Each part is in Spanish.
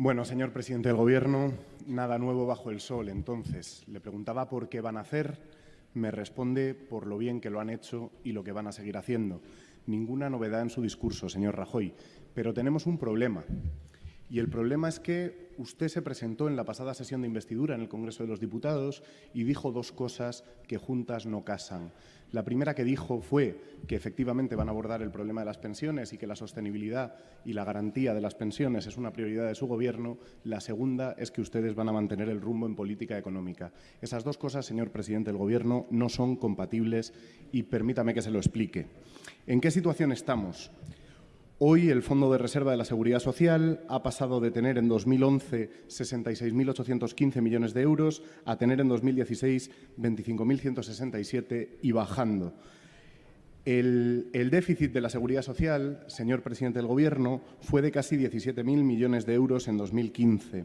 Bueno, señor presidente del Gobierno, nada nuevo bajo el sol. Entonces, le preguntaba por qué van a hacer, me responde por lo bien que lo han hecho y lo que van a seguir haciendo. Ninguna novedad en su discurso, señor Rajoy, pero tenemos un problema. Y el problema es que usted se presentó en la pasada sesión de investidura en el Congreso de los Diputados y dijo dos cosas que juntas no casan. La primera que dijo fue que efectivamente van a abordar el problema de las pensiones y que la sostenibilidad y la garantía de las pensiones es una prioridad de su Gobierno. La segunda es que ustedes van a mantener el rumbo en política económica. Esas dos cosas, señor presidente del Gobierno, no son compatibles y permítame que se lo explique. ¿En qué situación estamos? Hoy el Fondo de Reserva de la Seguridad Social ha pasado de tener en 2011 66.815 millones de euros a tener en 2016 25.167 y bajando. El, el, déficit de la Seguridad Social, señor presidente del Gobierno, fue de casi 17.000 millones de euros en 2015.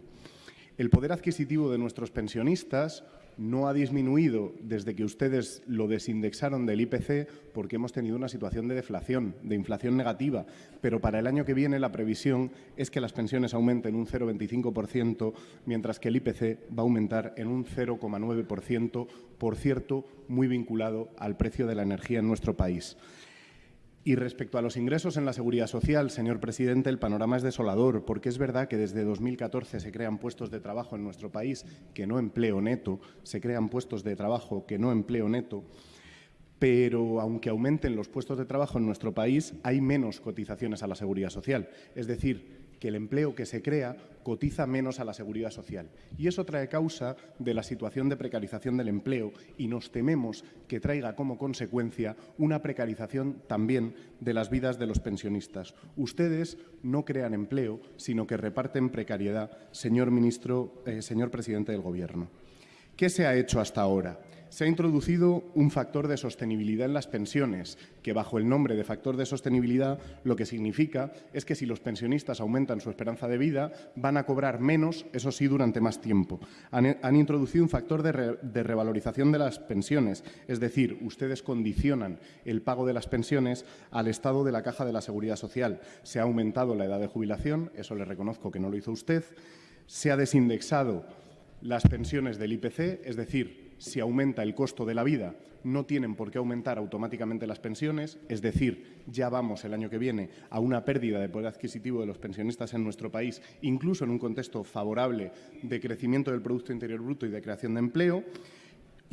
El poder adquisitivo de nuestros pensionistas no ha disminuido desde que ustedes lo desindexaron del IPC porque hemos tenido una situación de deflación, de inflación negativa, pero para el año que viene la previsión es que las pensiones aumenten un 0,25%, mientras que el IPC va a aumentar en un 0,9%, por cierto, muy vinculado al precio de la energía en nuestro país. Y respecto a los ingresos en la seguridad social, señor presidente, el panorama es desolador, porque es verdad que desde 2014 se crean puestos de trabajo en nuestro país que no empleo neto, se crean puestos de trabajo que no empleo neto, pero aunque aumenten los puestos de trabajo en nuestro país, hay menos cotizaciones a la seguridad social. Es decir, que el empleo que se crea cotiza menos a la seguridad social. Y eso trae causa de la situación de precarización del empleo y nos tememos que traiga como consecuencia una precarización también de las vidas de los pensionistas. Ustedes no crean empleo, sino que reparten precariedad, señor ministro, eh, señor presidente del Gobierno. ¿Qué se ha hecho hasta ahora? Se ha introducido un factor de sostenibilidad en las pensiones, que bajo el nombre de factor de sostenibilidad lo que significa es que si los pensionistas aumentan su esperanza de vida, van a cobrar menos, eso sí, durante más tiempo. Han, introducido un factor de, de revalorización de las pensiones, es decir, ustedes condicionan el pago de las pensiones al estado de la caja de la seguridad social. Se ha aumentado la edad de jubilación, eso le reconozco que no lo hizo usted, se ha desindexado las pensiones del IPC, es decir, si aumenta el costo de la vida, no tienen por qué aumentar automáticamente las pensiones, es decir, ya vamos el año que viene a una pérdida de poder adquisitivo de los pensionistas en nuestro país, incluso en un contexto favorable de crecimiento del Producto Interior Bruto y de creación de empleo.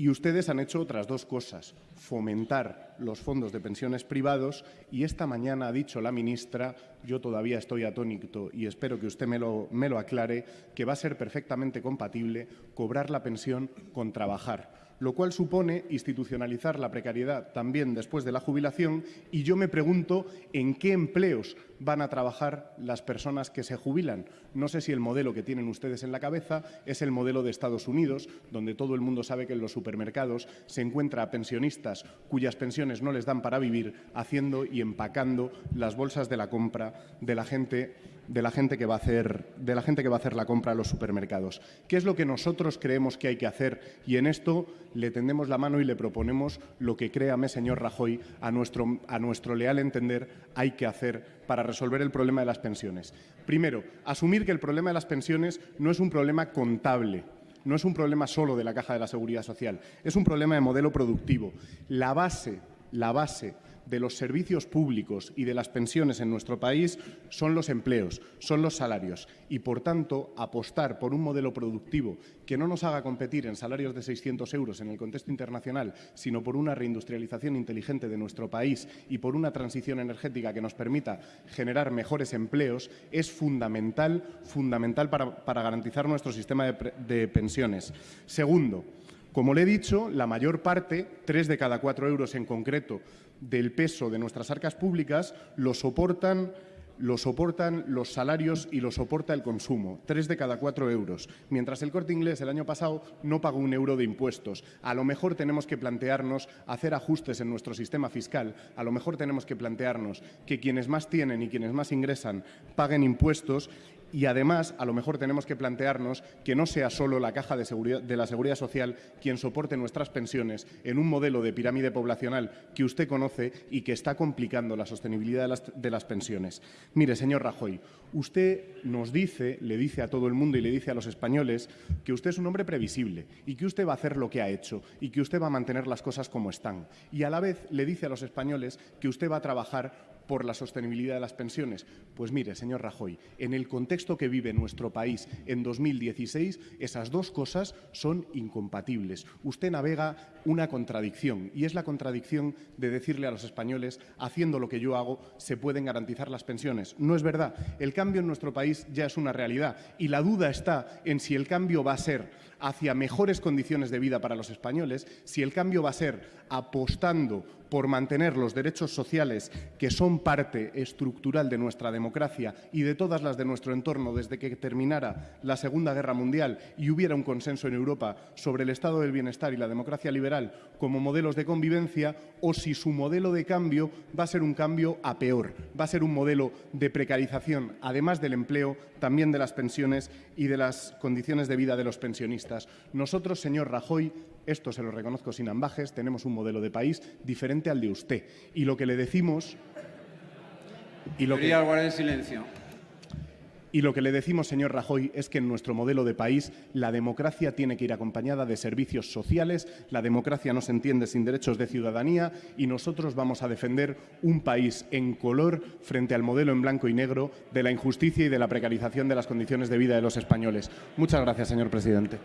Y ustedes han hecho otras dos cosas, fomentar los fondos de pensiones privados y esta mañana ha dicho la ministra, yo todavía estoy atónito y espero que usted me lo, me lo aclare, que va a ser perfectamente compatible cobrar la pensión con trabajar lo cual supone institucionalizar la precariedad también después de la jubilación y yo me pregunto en qué empleos van a trabajar las personas que se jubilan. No sé si el modelo que tienen ustedes en la cabeza es el modelo de Estados Unidos, donde todo el mundo sabe que en los supermercados se encuentra a pensionistas cuyas pensiones no les dan para vivir, haciendo y empacando las bolsas de la compra de la gente de la gente que va a hacer de la gente que va a hacer la compra a los supermercados. ¿Qué es lo que nosotros creemos que hay que hacer? Y en esto le tendemos la mano y le proponemos lo que créame, señor Rajoy, a nuestro, a nuestro leal entender hay que hacer para resolver el problema de las pensiones. Primero, asumir que el problema de las pensiones no es un problema contable, no es un problema solo de la Caja de la Seguridad Social, es un problema de modelo productivo. La base, la base de los servicios públicos y de las pensiones en nuestro país son los empleos, son los salarios y, por tanto, apostar por un modelo productivo que no nos haga competir en salarios de 600 euros en el contexto internacional, sino por una reindustrialización inteligente de nuestro país y por una transición energética que nos permita generar mejores empleos, es fundamental, fundamental para, para garantizar nuestro sistema de, de pensiones. Segundo, como le he dicho, la mayor parte, tres de cada cuatro euros en concreto, del peso de nuestras arcas públicas lo soportan lo soportan los salarios y lo soporta el consumo, tres de cada cuatro euros, mientras el corte inglés el año pasado no pagó un euro de impuestos. A lo mejor tenemos que plantearnos hacer ajustes en nuestro sistema fiscal, a lo mejor tenemos que plantearnos que quienes más tienen y quienes más ingresan paguen impuestos Y además, a lo mejor tenemos que plantearnos que no sea solo la caja de, seguridad, la seguridad social quien soporte nuestras pensiones en un modelo de pirámide poblacional que usted conoce y que está complicando la sostenibilidad de las pensiones. Mire, señor Rajoy, usted nos dice, le dice a todo el mundo y le dice a los españoles que usted es un hombre previsible y que usted va a hacer lo que ha hecho y que usted va a mantener las cosas como están. Y a la vez le dice a los españoles que usted va a trabajar por la sostenibilidad de las pensiones? Pues mire, señor Rajoy, en el contexto que vive nuestro país en 2016, esas dos cosas son incompatibles. Usted navega una contradicción y es la contradicción de decirle a los españoles, haciendo lo que yo hago, se pueden garantizar las pensiones. No es verdad. El cambio en nuestro país ya es una realidad y la duda está en si el cambio va a ser hacia mejores condiciones de vida para los españoles, si el cambio va a ser apostando por mantener los derechos sociales que son parte estructural de nuestra democracia y de todas las de nuestro entorno desde que terminara la Segunda Guerra Mundial y hubiera un consenso en Europa sobre el estado del bienestar y la democracia liberal como modelos de convivencia o si su modelo de cambio va a ser un cambio a peor, va a ser un modelo de precarización, además del empleo, también de las pensiones y de las condiciones de vida de los pensionistas. Nosotros, señor Rajoy, esto se lo reconozco sin ambajes, tenemos un modelo de país diferente al de usted. Y lo que le decimos... Y lo que, guardar silencio. Y lo que le decimos, señor Rajoy, es que en nuestro modelo de país la democracia tiene que ir acompañada de servicios sociales, la democracia no se entiende sin derechos de ciudadanía y nosotros vamos a defender un país en color frente al modelo en blanco y negro de la injusticia y de la precarización de las condiciones de vida de los españoles. Muchas gracias, señor presidente.